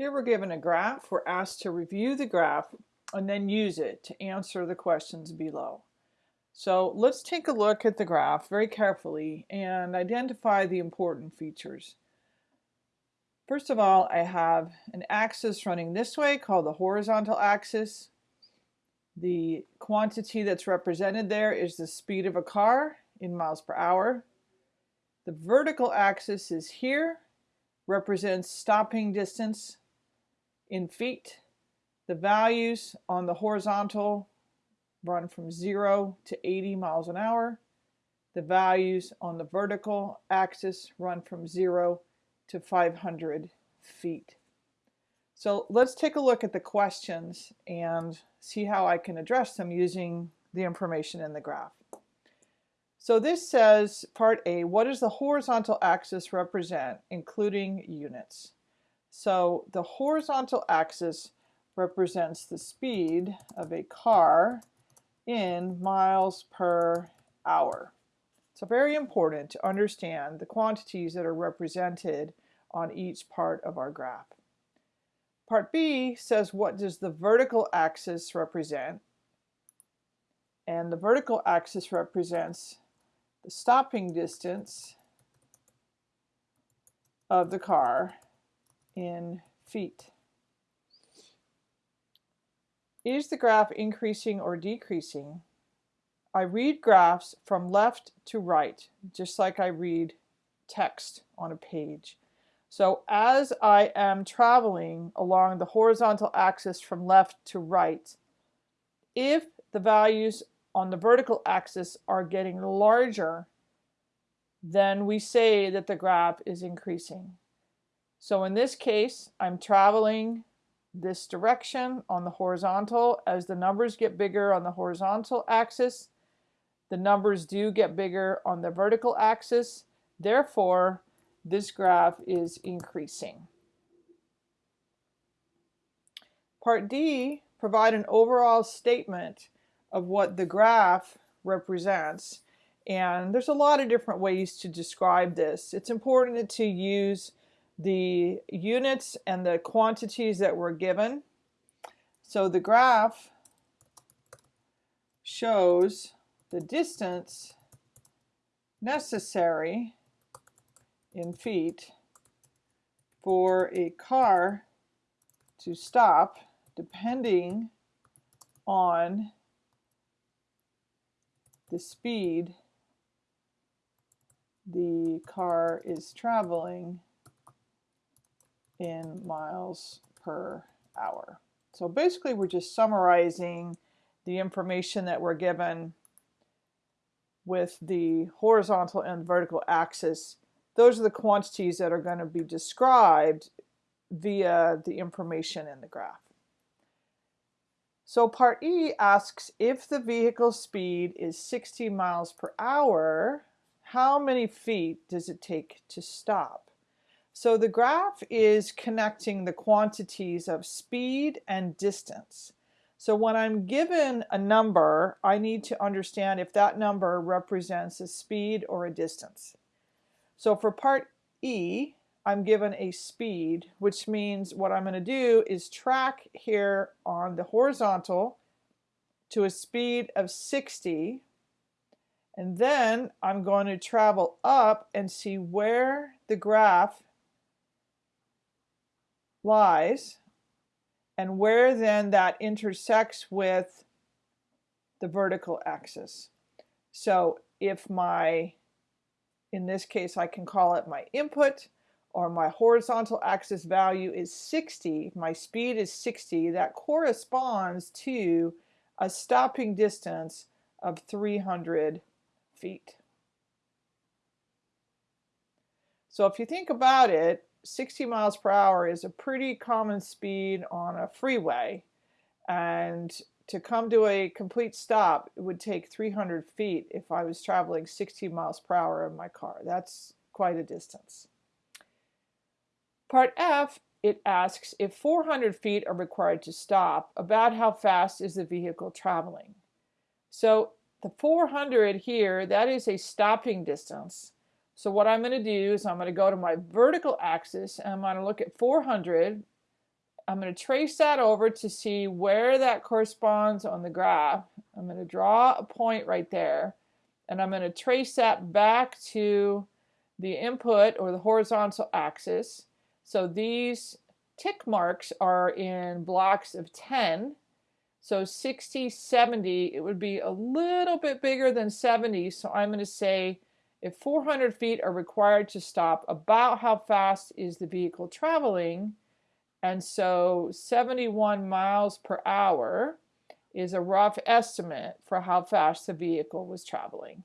Here we're given a graph. We're asked to review the graph and then use it to answer the questions below. So let's take a look at the graph very carefully and identify the important features. First of all, I have an axis running this way called the horizontal axis. The quantity that's represented there is the speed of a car in miles per hour. The vertical axis is here, represents stopping distance in feet. The values on the horizontal run from 0 to 80 miles an hour. The values on the vertical axis run from 0 to 500 feet. So let's take a look at the questions and see how I can address them using the information in the graph. So this says, part A, what does the horizontal axis represent, including units? So the horizontal axis represents the speed of a car in miles per hour. So very important to understand the quantities that are represented on each part of our graph. Part B says what does the vertical axis represent? And the vertical axis represents the stopping distance of the car in feet. Is the graph increasing or decreasing? I read graphs from left to right, just like I read text on a page. So as I am traveling along the horizontal axis from left to right, if the values on the vertical axis are getting larger, then we say that the graph is increasing. So in this case, I'm traveling this direction on the horizontal. As the numbers get bigger on the horizontal axis, the numbers do get bigger on the vertical axis. Therefore, this graph is increasing. Part D, provide an overall statement of what the graph represents. And there's a lot of different ways to describe this. It's important to use the units and the quantities that were given. So the graph shows the distance necessary in feet for a car to stop depending on the speed the car is traveling in miles per hour. So basically we're just summarizing the information that we're given with the horizontal and vertical axis. Those are the quantities that are going to be described via the information in the graph. So part E asks if the vehicle speed is 60 miles per hour, how many feet does it take to stop? So the graph is connecting the quantities of speed and distance. So when I'm given a number, I need to understand if that number represents a speed or a distance. So for part E, I'm given a speed, which means what I'm going to do is track here on the horizontal to a speed of 60 and then I'm going to travel up and see where the graph lies and where then that intersects with the vertical axis. So if my, in this case I can call it my input or my horizontal axis value is 60, my speed is 60, that corresponds to a stopping distance of 300 feet. So if you think about it, 60 miles per hour is a pretty common speed on a freeway and to come to a complete stop it would take 300 feet if I was traveling 60 miles per hour in my car. That's quite a distance. Part F, it asks if 400 feet are required to stop, about how fast is the vehicle traveling? So the 400 here, that is a stopping distance. So what I'm going to do is I'm going to go to my vertical axis and I'm going to look at 400 I'm going to trace that over to see where that corresponds on the graph. I'm going to draw a point right there and I'm going to trace that back to the input or the horizontal axis. So these tick marks are in blocks of 10. So 60, 70, it would be a little bit bigger than 70. So I'm going to say if 400 feet are required to stop, about how fast is the vehicle traveling? And so 71 miles per hour is a rough estimate for how fast the vehicle was traveling.